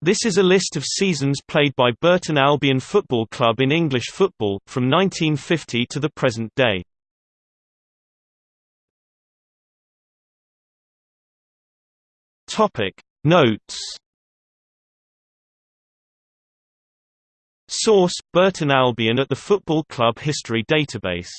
This is a list of seasons played by Burton Albion Football Club in English football, from 1950 to the present day. Notes Source: Burton Albion at the Football Club History Database